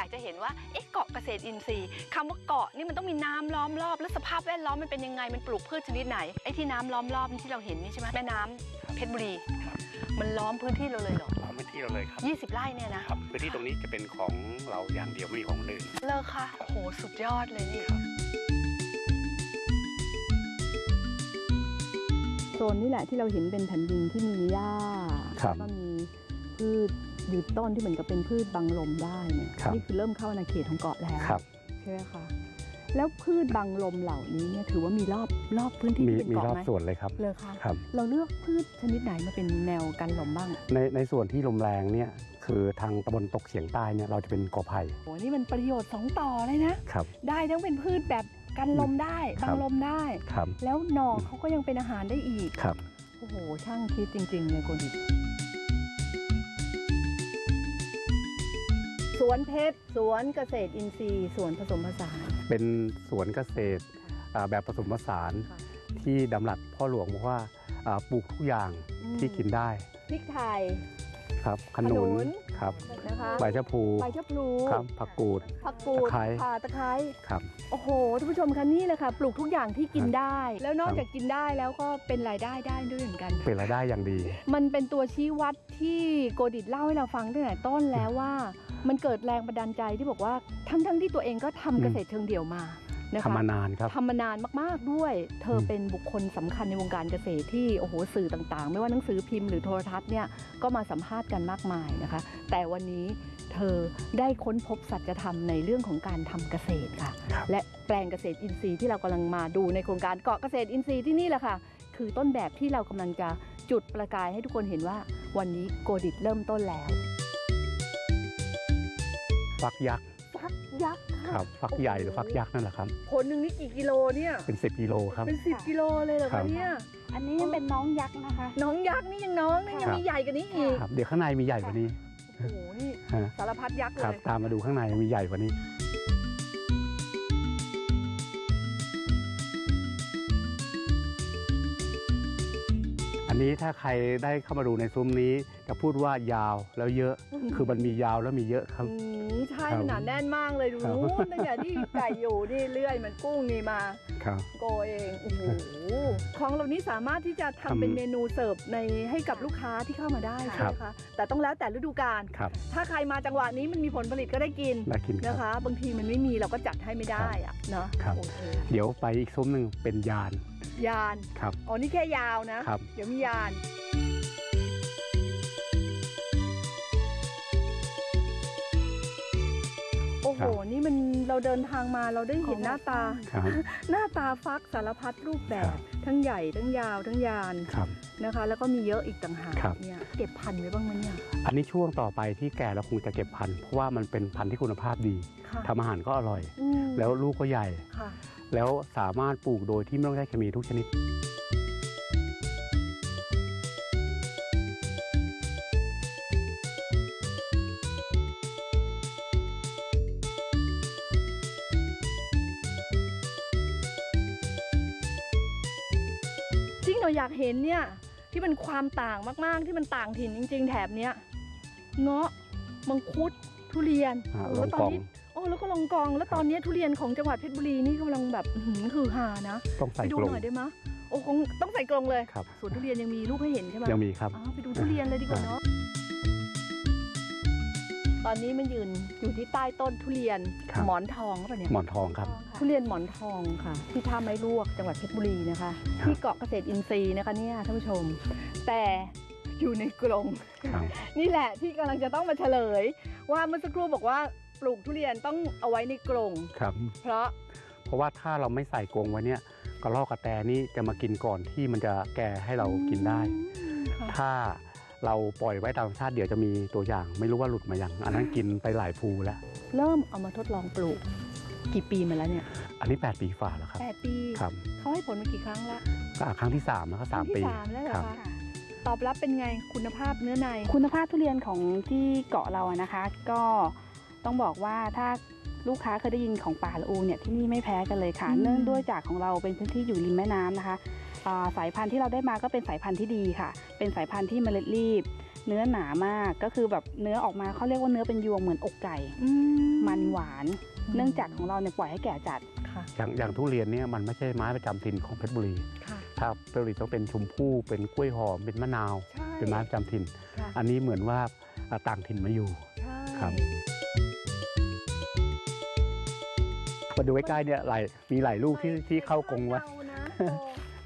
อยากจะเห็นว่าเอ๊ะเกาะเกษตรอินทรีย์คำว่าเกาะนี่มันต้องมีน้ำล้อมรอบ แล้วสภาพแวดล้อมมันเป็นยังไงมันปลูกพืชชนิดไหนไอ้ที่น้ำล้อมรอบนี่ที่เราเห็นนี่ใช่ไหมแม่น้ำเพชรบุรี มันล้อมพื้นที่เราเลยเหรอล้อมพื้นที่เราเลยครับ 20 ไร่เนี่ยนะครับพื้นที่ตรงนี้จะเป็นของเราอย่างเดียวไม่มีของคนอื่นเลอค่ะโอ้โหสุดยอดเลยนี่โซนนี่แหละที่เราเห็นเป็นแผ่นดินที่มีหญ้าครับแล้วก็มีพืช ยืนต้นที่เหมือนกับเป็นพืชบังลมได้เนี่ยครับ นี่คือเริ่มเข้าในเขตของเกาะแล้วครับ ใช่ไหมคะแล้วพืชบังลมเหล่านี้เนี่ยถือว่ามีรอบรอบพื้นที่มีที่เป็นมีเกาะรอบไหมส่วนเลยครับเลยคะครับ เราเลือกพืชชนิดไหนมาเป็นแนวกันลมบ้างในในส่วนที่ลมแรงเนี่ยคือทางตะบนตกเฉียงใต้เนี่ยเราจะเป็นกอไผ่โอ้นี่มันประโยชน์สองต่อเลยนะ ครับ ได้ทั้งเป็นพืชแบบกันลมได้ครับับงลมได้ ครับแล้วหน่อเขาก็ยังเป็นอาหารได้อีก ครับ โอ้โห ช่างคิดจริง ๆ เลยโกดิ สวนเพชร สวนเกษตรอินทรีย์ สวนผสมผสาน เป็นสวนเกษตรอ่าแบบผสมผสานค่ะ ที่ดำรัสพ่อหลวงบอกว่าอ่าปลูกทุกอย่างอืม ที่กินได้พริกไทย ครับขขนุนุนน ครับนะคะใบชะพูใบชะพลูครับผักกูด ผักกูดตะไคร้ ข่าตะไคร้ ครับโอ้โหท่านผู้ชมคะนี่แหละค่ะ ปลูกทุกอย่างที่กินได้ แล้วนอกครับจากกินได้แล้วก็เป็นรายได้ได้ด้วยเหมือนกันเป็นรายได้อย่างดี มันเป็นตัวชี้วัดที่โกดิตเล่าให้เราฟังตั้งแต่ต้นแล้วว่า มันเกิดแรงบันดาลใจที่บอกว่าทั้งๆทที่ตัวเองก็ทำอืมเกษตรเชิงเดี่ยวมานะคะทำมานานครับทำมานานมากๆด้วย เธออมเป็นบุคคลสำคัญในวงการเกษตรที่โอ้โหสื่อต่างๆ ไม่ว่าหนังสือพิมพ์หรือโทรทัศน์เนี่ยก็มาสัมภาษณ์กันมากมายนะคะ แต่วันนี้เธอได้ค้นพบสัจธรรมในเรื่องของการทำเกษตรค่ะครับและแปลงเกษตรอินทรีย์ที่เรากำลังมาดูในโครงการเกาะเกษตรอินทรีย์ที่นี่แหละค่ะ คือต้นแบบที่เรากำลังจะจุดประกายให้ทุกคนเห็นว่า วันนี้โกดิตเริ่มต้นแล้ว ฟักยักษ์ฟักยักษ์คค่ะรับฟักใหญ่หรือฟักยักษ์นั่นแหละครับผลหนึ่งนี่กี่กิโลเนี่ยเป็น 10กิโลครับ เป็นสิบกิโลเลยเหรอครัคะบ เนี่ยอันนี้ยังเป็นน้องยักษ์นะคะ น้องยักษ์นี่ยังน้องนี่ยังครับ มีใหญ่กว่านี้อีกครับเดี๋ยวข้างในมีใหญ่กว่านี้โอ้โหนี่ฮะสารพัดยักษ์เลครับยตามมาดูข้างในมีใหญ่กว่านี้ นนี้ถ้าใครได้เข้ามาดูในซุ้มนี้จะพูดว่ายาวแล้วเยอะ คือมันมียาวแล้วมีเยอะครับ อืมใช่ครับหนาแน่นมากเลยดูครับ นู้นตั้งแต่ที่ไก่อยู่นี่เลื่อยมันกุ้งนี่มา ครับ โกเองโอ้โหของเหล่านี้สามารถที่จะทำทำเป็นเมนูเสิร์ฟในให้กับลูกค้าที่เข้ามาได้คใช่รัไหบมคะแต่ต้องแล้วแต่ฤดูกาลครับถ้าใครมาจังหวะนี้มันมีผลผลิตก็ได้กินได้กินคนะรับคะ บางทีมันไม่มีเราก็จัดให้ไม่ได้อะเนาะครับ โอเค เดี๋ยวไปอีกซุ้มหนึ่งเป็นยาน ยานครับอ๋อนี่แค่ยาวนะ ครับ เดี๋ยวมียาน โอ้โห ครับนี่มันเราเดินทางมาเราได้เห็นหน้าตา ครับหน้าตาฟักสารพัดรูปแบครับบทั้งใหญ่ทั้งยาวทั้งยานครับ นะคะ แล้วก็มีเยอะอีกต่างหากครับ เนี่ยเก็บพันธุ์ไว้บ้างไหมเนี่ยอันนี้ช่วงต่อไปที่แก่เราคงจะเก็บพันธุ์เพราะว่ามันเป็นพันธุ์ที่คุณภาพดีค่ะทำอาหารก็อร่อย อืมแล้วลูกก็ใหญ่ ค่ะ แล้วสามารถปลูกโดยที่ไม่ต้องใช้เคมีทุกชนิดจริงเราอยากเห็นเนี่ยที่มันความต่างมาก ๆ ที่มันต่างถิ่นจริง ๆ แถบเนี้ยเงาะมังคุดทุเรียนอ่าโอ้แล้วตอนนี้ล องกองโอ้แล้วก็ลองกองแล้วตอนนี้ทุเรียนของจังหวัดเพชรบุรีนี่กำลังแบบอื้อหือคือหานะต้องไปใส่ดูกรงหน่อยได้ไหมยโอ้คงต้องใส่กรงเลยครับสวนทุเรียนยังมีลูกให้เห็นใช่ไหมยังมีครับอ๋อไปดูทุเรียนเลยดีกว่าเนาะตอนนี้มันยืนอยู่ที่ใต้ต้นทุเรียนครับหมอนทองป่ะเนี่ยหมอนทองครับ ทุเรียนหมอนทองค่ะ ที่ท่าไม้ลวกจังหวัดเพชรบุรีนะคะครับที่เกาะเกษตรอินทรีย์นะคะเนี่ยท่านผู้ชม แต่อยู่ในกรงครับนี่แหละที่กำลังจะต้องมาเฉลย ว่าเมื่อสักครู่บอกว่า ปลูกทุเรียนต้องเอาไว้ในกรงครับ เพราะเพราะว่าถ้าเราไม่ใส่กรงไว้เนี่ยกระรอกกระแตนี่จะมากินก่อนที่มันจะแก่ให้เรากินได้ค่ะถ้าเราปล่อยไว้ตามธรรมชาติเดี๋ยวจะมีตัวอย่าง ไม่รู้ว่าหลุดมายังอันนั้นกินไปหลายภูแล้ว เริ่มเอามาทดลองปลูก กี่ปีมาแล้วเนี่ย อันนี้ 8 ปีฝ่าแล้วครับแปดปีครับเขาให้ผลมากี่ครั้งละก็ครั้งที่3แล้วก็สามครั้งปีที่สามแล้วเหรอครับคะตอบรับเป็นไงคุณภาพเนื้อใน คุณภาพทุเรียนของที่เกาะเราอะนะคะ ก็ ต้องบอกว่าถ้าลูกค้าเคยได้ยินของป่าละอูเนี่ยที่นี่ไม่แพ้กันเลยค่ะอืมเนื่องด้วยจากของเราเป็นพื้นที่อยู่ริมแม่น้ำนะคะอ่าสายพันธุ์ที่เราได้มาก็เป็นสายพันธุ์ที่ดีค่ะ เป็นสายพันธุ์ที่เมล็ดรีบ เนื้อหนามากก็คือแบบเนื้อออกมาเขาเรียกว่าเนื้อเป็นยวงเหมือนอกไก่มันหวาน เนื่องจากของเราเนี่ยปล่อยให้แก่จัดค่ะอย่างอย่างทุเรียนเนี่ยมันไม่ใช่ไม้ประจำถิ่นของเพชรบุรีค่ะถ้าเพชรบุรีต้องเป็นชมพู่เป็นกล้วยหอมเป็นมะนาวใช่เป็นไม้ประจำถิ่นค่ะอันนี้เหมือนว่าอ่าต่างถิ่นมาอยู่ใช่ครับ มาดูใกล้ๆเนี่ยหลายมีหลายลูกที่ที่เข้ากรงไว้คาดเดานะโอ้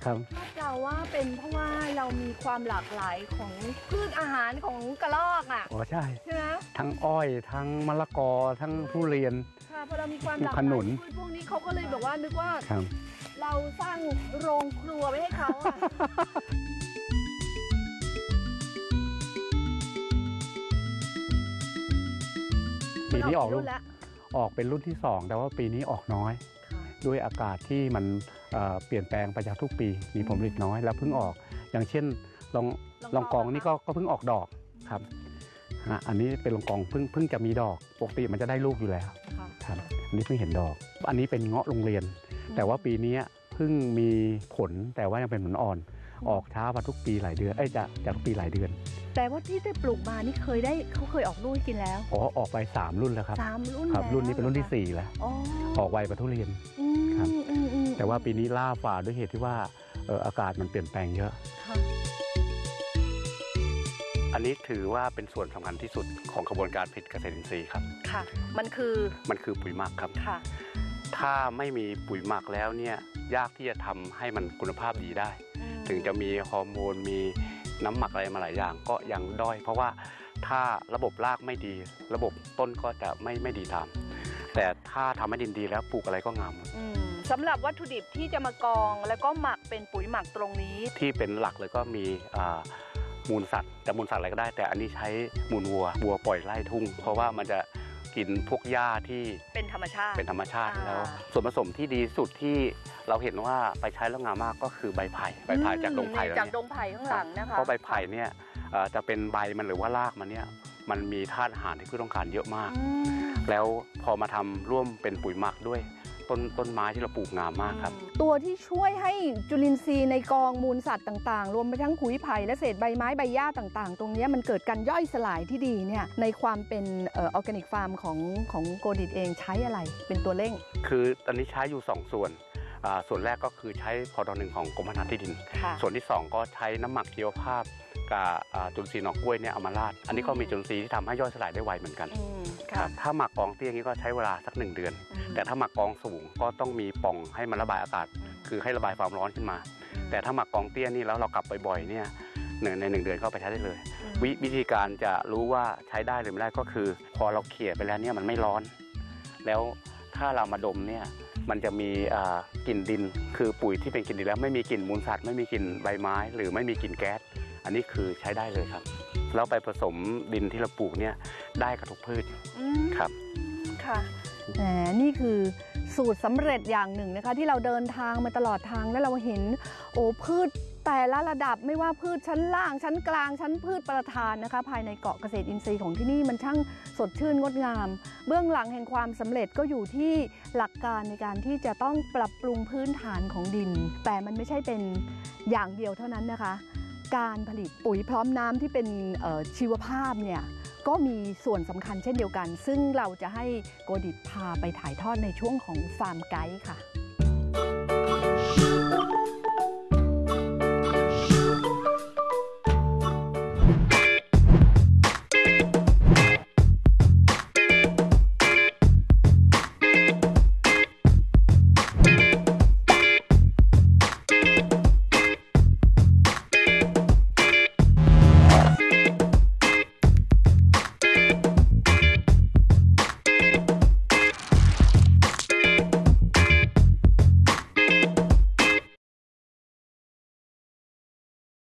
ครับ คาดเดาว่าเป็นเพราะว่าเรามีความหลากหลายของพืชอาหารของกระรอกอะอ๋อใช่ ใช่ไหมทั้งอ้อยทั้งมะละกอทั้งทุเรียน ค่ะพอเรามีความหลากหขลายนุน พืชพวกนี้เขาก็เลยบอกว่านึกว่าครับ เราสร้างโรงครัวไว้ให้เขาอะ ปีนี้ออกมัลูรุ่กนแล้ว ออกเป็นรุ่นที่ 2 แต่ว่าปีนี้ออกน้อยค่ะด้วยอากาศที่มันเอ่อเปลี่ยนแปลงไปจากทุกปีมีผลผลิตน้อยแล้วเพิ่งออก อย่างเช่นลองลองกองนี่ก็ก็เพิ่งออกดอกครับฮะอันนี้เป็นลองกองเพิ่งเพิ่งจะมีดอกปกติมันจะได้ลูกอยู่แล้วค่ะครับอันนี้เพิ่งเห็นดอก อันนี้เป็นเงาะโรงเรียน แต่ว่าปีนี้เพิ่งมีผลแต่ว่ายังเป็นผลอ่อน ออกช้ากว่าทุกปีหลายเดือนเอ้ยจากจากทุกปีหลายเดือน แต่ว่าที่ได้ปลูกมานี่เคยได้เขาเคยออกลูกให้กินแล้วอ๋อออกไป 3 รุ่นแล้วครับสามรุ่นครับ แล้วรุ่นนี้เป็นรุ่นที่หอคะ4แล้ว อ๋อออกไวกว่าทุเรียน อืมครับ อืมอืมแต่ว่าปีนี้ล่าฝ่าด้วยเหตุที่ว่าเอ่ออากาศมันเปลี่ยนแปลงเยอะ ค่ะอันนี้ถือว่าเป็นส่วนสำคัญที่สุดของกระบวนการผลิตเกษตรอินทรีย์ครับ ค่ะ มันคือมันคือปุ๋ยหมักครับ ค่ะถ้าไม่มีปุ๋ยหมักแล้วเนี่ย ยากที่จะทำให้มันคุณภาพดีได้อืมถึงจะมีฮอร์โมนมีน้ำหมักอะไรมาหลายอย่าง ก็ยังด้อย เพราะว่าถ้าระบบรากไม่ดี ระบบต้นก็จะไม่ไม่ดีตาม แต่ถ้าทำให้ดินดีแล้วปลูกอะไรก็งามหมดอืมสำหรับวัตถุดิบที่จะมากอง แล้วก็หมักเป็นปุ๋ยหมักตรงนี้ ที่เป็นหลักเลยก็มีอ่ามูลสัตว์จะมูลสัตว์อะไรก็ได้ แต่อันนี้ใช้มูลวัววัวปล่อยไล่ทุ่ง เพราะว่ามันจะกินพวกหญ้าที่เป็นธรรมชาติเป็นธรรมชาติอ่าแล้ว ส่วนผสมที่ดีสุดที่ เราเห็นว่าไปใช้แล้วงามมากก็คือใบไผ่ใบไผ่จากดงไผ่แล้วจากเนี่ยดงไผ่ข้างหลังนะคะเพราะใบไผ่เนี่ยเอ่อจะเป็นใบมันหรือว่ารากมันเนี่ยมันมีธาตุอาหารที่พืชต้องการเยอะมากอืมแล้วพอมาทำร่วมเป็นปุ๋ยหมักด้วยต้นต้นไม้ที่เราปลูกงามมากครับ ตัวที่ช่วยให้จุลินทรีย์ในกองมูลสัตว์ต่างๆ รวมไปทั้งขุยไผ่และเศษใบไม้ใบหญ้าต่างๆ ตรงเนี้ยมันเกิดการย่อยสลายที่ดีเนี่ยในความเป็น organic farm ของของโกดิตเองใช้อะไรเป็นตัวเร่ง คือตอนนี้ใช้อยู่ 2 ส่วนอ่า ส่วนแรกก็คือใช้พอดอหนึ่งของกรมพัฒนาที่ดินค่ะส่วนที่ 2 ก็ใช้น้ำหมักชีวภาพกับอ่าจุลินทรีย์หนอกกล้วยเนี่ยเอามาราด อันนี้ก็มีจุลินทรีย์ที่ทำให้ย่อยสลายได้ไวเหมือนกันอืมคค่ะรับถ้าหมักกองเตี้ยอย่างนี้ก็ใช้เวลาสักหนึ่งเดือนอืมแต่ถ้าหมักกองสูงก็ต้องมีปล่องให้มันระบายอากาศ คือให้ระบายความร้อนขึ้นมา แต่ถ้าหมักกองเตี้ยนี่แล้วเรากลับบ่อยๆเนี่ยหนึ่งในหนึ่งเดือนก็ไปใช้ได้เลย วิวิธีการจะรู้ว่าใช้ได้หรือไม่ได้ก็คือ พอเราเขี่ยไปแล้วเนี่ยมันไม่ร้อน แล้วถ้าเรามาดมเนี่ย มันจะมีกลิ่นดิน คือปุ๋ยที่เป็นกลิ่นดินแล้วไม่มีกลิ่นมูลสัตว์ไม่มีกลิ่นใบไม้ หรือไม่มีกลิ่นแก๊สอันนี้คือใช้ได้เลยครับแล้วไปผสมดินที่เราปลูกเนี่ยได้กับทุกพืชครับค่ะแหมนี่คือสูตรสำเร็จอย่างหนึ่งนะคะ ที่เราเดินทางมาตลอดทางแล้วเราเห็นโอ้พืช แต่ละระดับไม่ว่าพืชชั้นล่างชั้นกลางชั้นพืชประทานนะคะ ภายในเกาะเกษตรอินทรีย์ของที่นี่มันช่างสดชื่นงดงาม เบื้องหลังแห่งความสำเร็จก็อยู่ที่หลักการในการที่จะต้องปรับปรุงพื้นฐานของดิน แต่มันไม่ใช่เป็นอย่างเดียวเท่านั้นนะคะ การผลิตปุ๋ยพร้อมน้ำที่เป็นชีวภาพเนี่ยก็มีส่วนสำคัญเช่นเดียวกัน ซึ่งเราจะให้โกดิตพาไปถ่ายทอดในช่วงของฟาร์มไกด์ค่ะ